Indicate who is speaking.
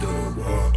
Speaker 1: the world.